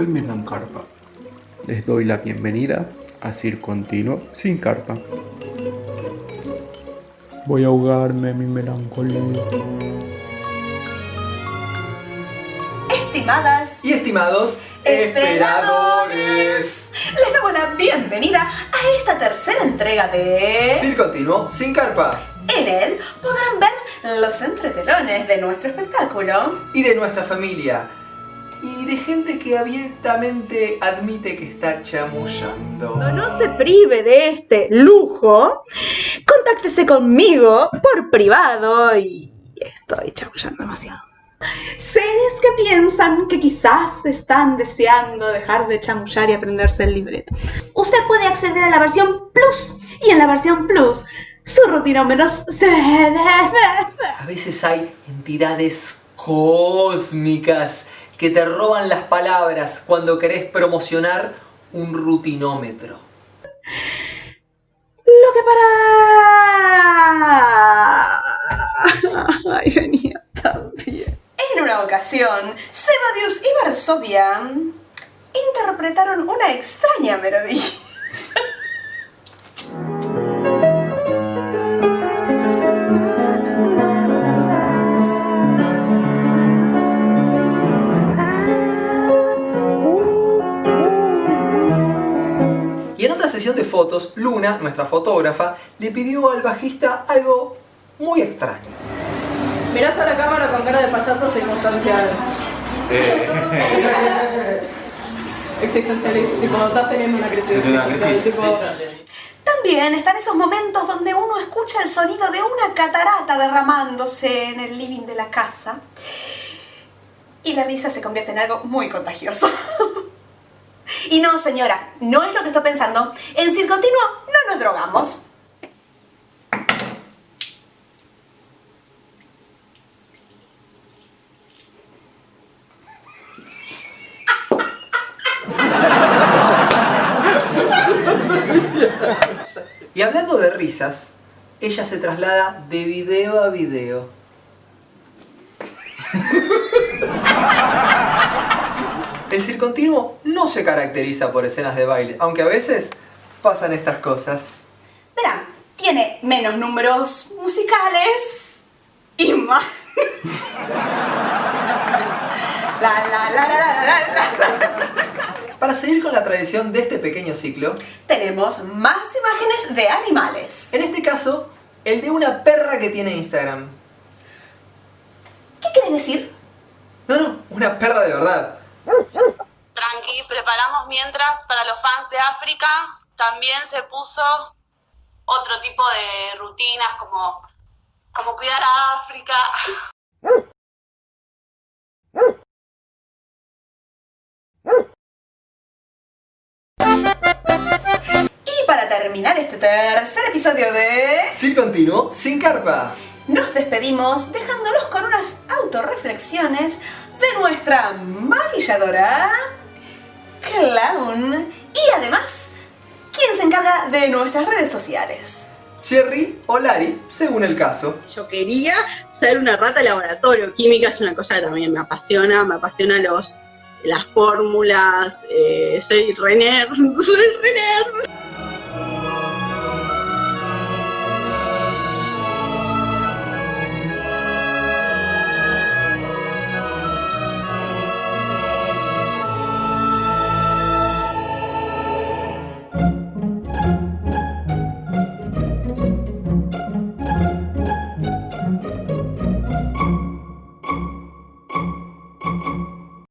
soy Melan Carpa. Les doy la bienvenida a Circo Continuo sin carpa. Voy a ahogarme mi melancolía. Estimadas y estimados esperadores, les damos la bienvenida a esta tercera entrega de Circo Continuo sin carpa. En él podrán ver los entretelones de nuestro espectáculo y de nuestra familia y de gente que abiertamente admite que está chamullando. No, no se prive de este lujo, contáctese conmigo por privado y estoy chamullando demasiado. Seres que piensan que quizás están deseando dejar de chamullar y aprenderse el libreto. Usted puede acceder a la versión Plus y en la versión Plus su rutinómetros se... A veces hay entidades cósmicas que te roban las palabras cuando querés promocionar un rutinómetro. Lo que para... Ay, venía también. En una ocasión, Sebadius y Varsovia interpretaron una extraña melodía. De fotos, Luna, nuestra fotógrafa, le pidió al bajista algo muy extraño. Mirás a la cámara con cara de payaso circunstancial. Eh. Existencial, tipo, estás teniendo una crisis. Tipo... También están esos momentos donde uno escucha el sonido de una catarata derramándose en el living de la casa y la risa se convierte en algo muy contagioso. Y no, señora, no es lo que estoy pensando. En Circontinuo no nos drogamos. Y hablando de risas, ella se traslada de video a video. El circontinuo no se caracteriza por escenas de baile, aunque a veces pasan estas cosas. Verán, tiene menos números musicales y más... Para seguir con la tradición de este pequeño ciclo, tenemos más imágenes de animales. En este caso, el de una perra que tiene Instagram. ¿Qué quieres decir? No, no, una perra de verdad. Preparamos mientras para los fans de África también se puso otro tipo de rutinas como, como cuidar a África. Y para terminar este tercer episodio de... Sin continuo, sin carpa. Nos despedimos dejándolos con unas autorreflexiones de nuestra maquilladora, Clown, y además, quien se encarga de nuestras redes sociales. Cherry o Lari, según el caso. Yo quería ser una rata de laboratorio. Química es una cosa que también me apasiona, me apasiona los, las fórmulas. Eh, soy Renner, soy Renner.